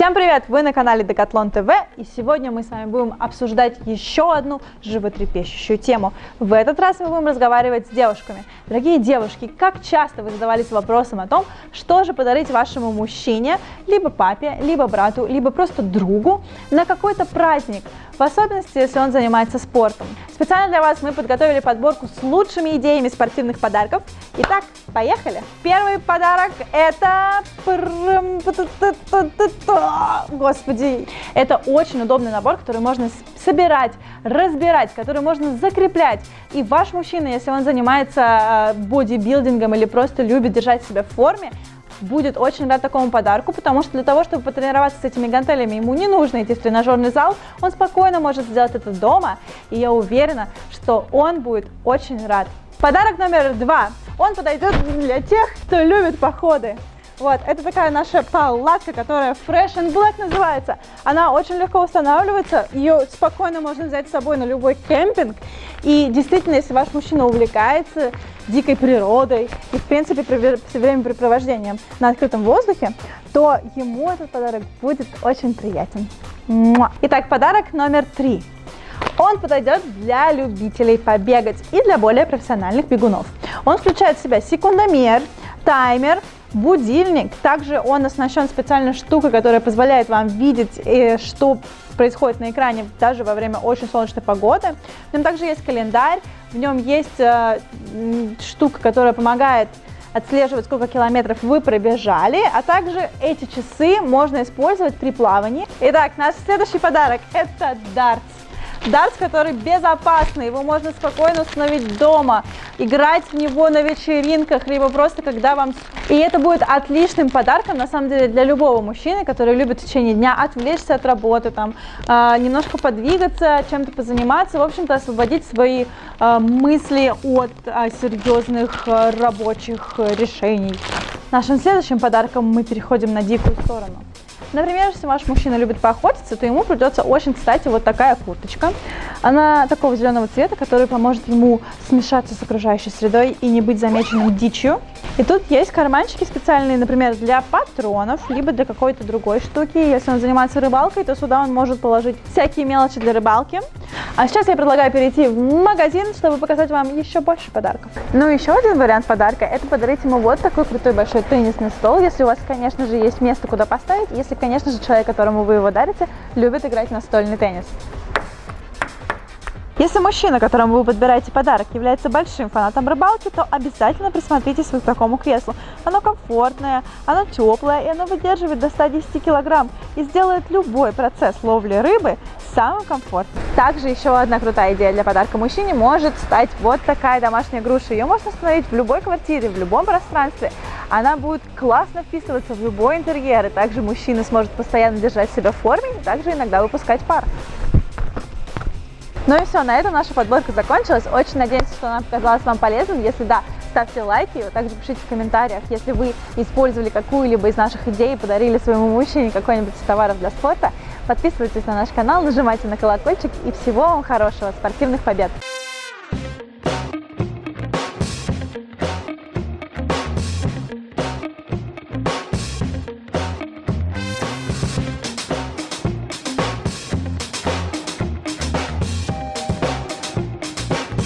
Всем привет! Вы на канале Decathlon TV и сегодня мы с вами будем обсуждать еще одну животрепещущую тему. В этот раз мы будем разговаривать с девушками. Дорогие девушки, как часто вы задавались вопросом о том, что же подарить вашему мужчине, либо папе, либо брату, либо просто другу на какой-то праздник, в особенности, если он занимается спортом. Специально для вас мы подготовили подборку с лучшими идеями спортивных подарков. Итак, поехали! Первый подарок это... Господи! Это очень удобный набор, который можно собирать, разбирать, который можно закреплять. И ваш мужчина, если он занимается э, бодибилдингом или просто любит держать себя в форме, будет очень рад такому подарку, потому что для того, чтобы потренироваться с этими гантелями, ему не нужно идти в тренажерный зал, он спокойно может сделать это дома, и я уверена, что он будет очень рад. Подарок номер два. Он подойдет для тех, кто любит походы. Вот, это такая наша палатка, которая Fresh and Black называется. Она очень легко устанавливается, ее спокойно можно взять с собой на любой кемпинг. И действительно, если ваш мужчина увлекается дикой природой и, в принципе, времяпрепровождением на открытом воздухе, то ему этот подарок будет очень приятен. Итак, подарок номер три. Он подойдет для любителей побегать и для более профессиональных бегунов. Он включает в себя секундомер, таймер, будильник. Также он оснащен специальной штукой, которая позволяет вам видеть, э, что происходит на экране даже во время очень солнечной погоды. В нем также есть календарь, в нем есть э, штука, которая помогает отслеживать, сколько километров вы пробежали, а также эти часы можно использовать при плавании. Итак, наш следующий подарок – это дартс. Дартс, который безопасный, его можно спокойно установить дома, играть в него на вечеринках, либо просто когда вам... И это будет отличным подарком, на самом деле, для любого мужчины, который любит в течение дня отвлечься от работы, там, э, немножко подвигаться, чем-то позаниматься, в общем-то, освободить свои э, мысли от э, серьезных рабочих э, решений. Нашим следующим подарком мы переходим на дикую сторону. Например, если ваш мужчина любит поохотиться, то ему придется очень, кстати, вот такая курточка. Она такого зеленого цвета, который поможет ему смешаться с окружающей средой и не быть замеченным дичью. И тут есть карманчики специальные, например, для патронов, либо для какой-то другой штуки. Если он занимается рыбалкой, то сюда он может положить всякие мелочи для рыбалки. А сейчас я предлагаю перейти в магазин, чтобы показать вам еще больше подарков. Ну, еще один вариант подарка – это подарить ему вот такой крутой большой теннисный стол, если у вас, конечно же, есть место, куда поставить, если, конечно же, человек, которому вы его дарите, любит играть настольный теннис. Если мужчина, которому вы подбираете подарок, является большим фанатом рыбалки, то обязательно присмотритесь к такому креслу. Оно комфортное, оно теплое и оно выдерживает до 110 килограмм и сделает любой процесс ловли рыбы самым комфортным. Также еще одна крутая идея для подарка мужчине может стать вот такая домашняя груша. Ее можно установить в любой квартире, в любом пространстве. Она будет классно вписываться в любой интерьер, и также мужчина сможет постоянно держать себя в форме, и также иногда выпускать пар. Ну и все, на этом наша подборка закончилась. Очень надеемся, что она показалась вам полезным. Если да, ставьте лайки, а также пишите в комментариях, если вы использовали какую-либо из наших идей и подарили своему мужчине какой-нибудь из товаров для спорта. Подписывайтесь на наш канал, нажимайте на колокольчик и всего вам хорошего, спортивных побед!